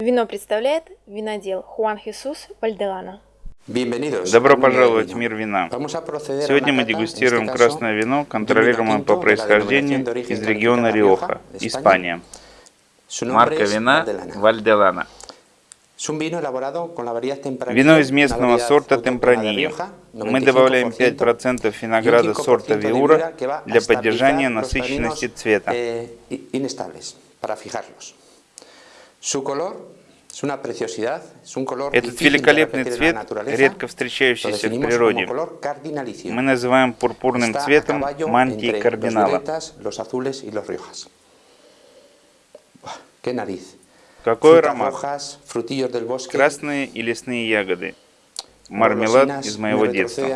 Вино представляет винодел Хуан Хесус Вальделана. Добро пожаловать в мир вина. Сегодня мы дегустируем красное вино, контролируемое по происхождению из региона Риоха, Испания. Марка вина Вальделана. Вино из местного сорта Темпранилlo. Мы добавляем 5% винограда сорта Виура для поддержания насыщенности цвета. Этот великолепный цвет, редко встречающийся в природе, мы называем пурпурным цветом мантии кардинала. Какой аромат? Красные и лесные ягоды. Мармелад из моего детства.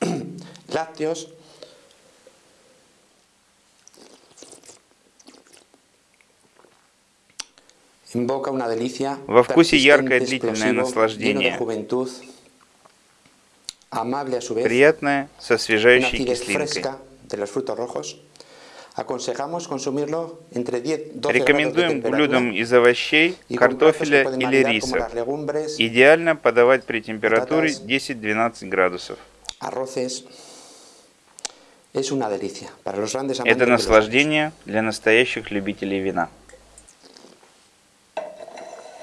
Во вкусе яркое длительное наслаждение, приятное с освежающей кислинкой. Рекомендуем блюдам из овощей, картофеля или риса. Идеально подавать при температуре 10-12 градусов. Это наслаждение для настоящих любителей вина.